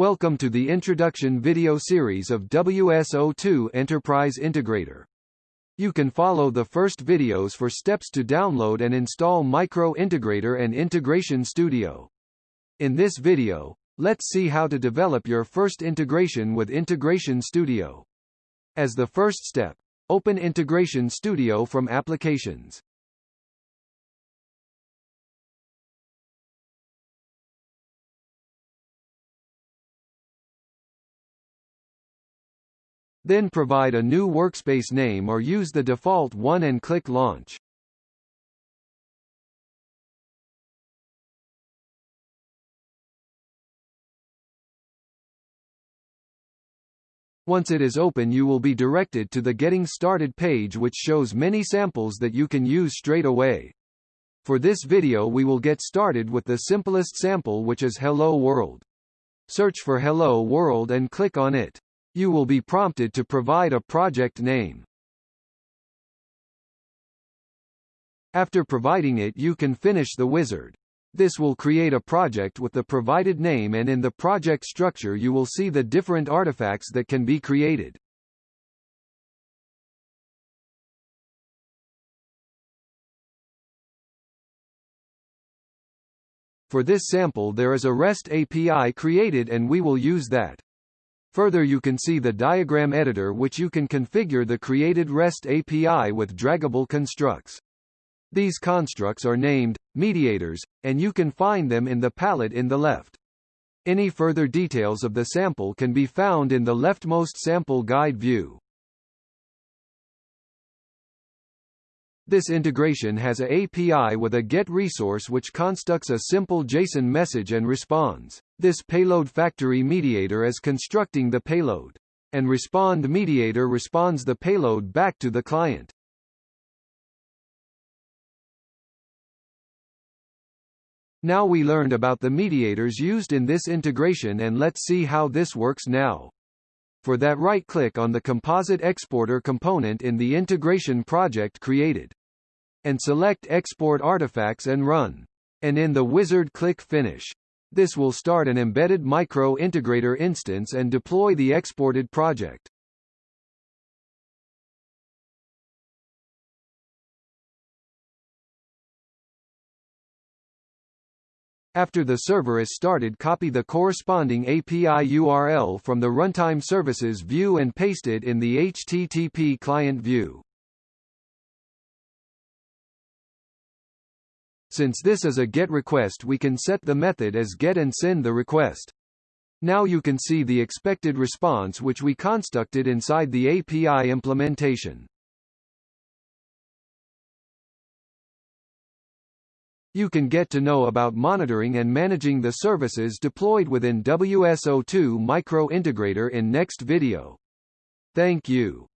Welcome to the introduction video series of WSO2 Enterprise Integrator. You can follow the first videos for steps to download and install Micro Integrator and Integration Studio. In this video, let's see how to develop your first integration with Integration Studio. As the first step, open Integration Studio from Applications. Then provide a new workspace name or use the default one and click Launch. Once it is open you will be directed to the Getting Started page which shows many samples that you can use straight away. For this video we will get started with the simplest sample which is Hello World. Search for Hello World and click on it. You will be prompted to provide a project name. After providing it you can finish the wizard. This will create a project with the provided name and in the project structure you will see the different artifacts that can be created. For this sample there is a REST API created and we will use that. Further you can see the diagram editor which you can configure the created REST API with draggable constructs. These constructs are named, mediators, and you can find them in the palette in the left. Any further details of the sample can be found in the leftmost sample guide view. This integration has a API with a GET resource which constructs a simple JSON message and responds. This payload factory mediator is constructing the payload. And respond mediator responds the payload back to the client. Now we learned about the mediators used in this integration and let's see how this works now. For that right-click on the composite exporter component in the integration project created and select Export Artifacts and Run. And in the wizard click Finish. This will start an embedded micro integrator instance and deploy the exported project. After the server is started copy the corresponding API URL from the Runtime Services view and paste it in the HTTP client view. Since this is a GET request we can set the method as GET and send the request. Now you can see the expected response which we constructed inside the API implementation. You can get to know about monitoring and managing the services deployed within WSO2 Micro Integrator in next video. Thank you.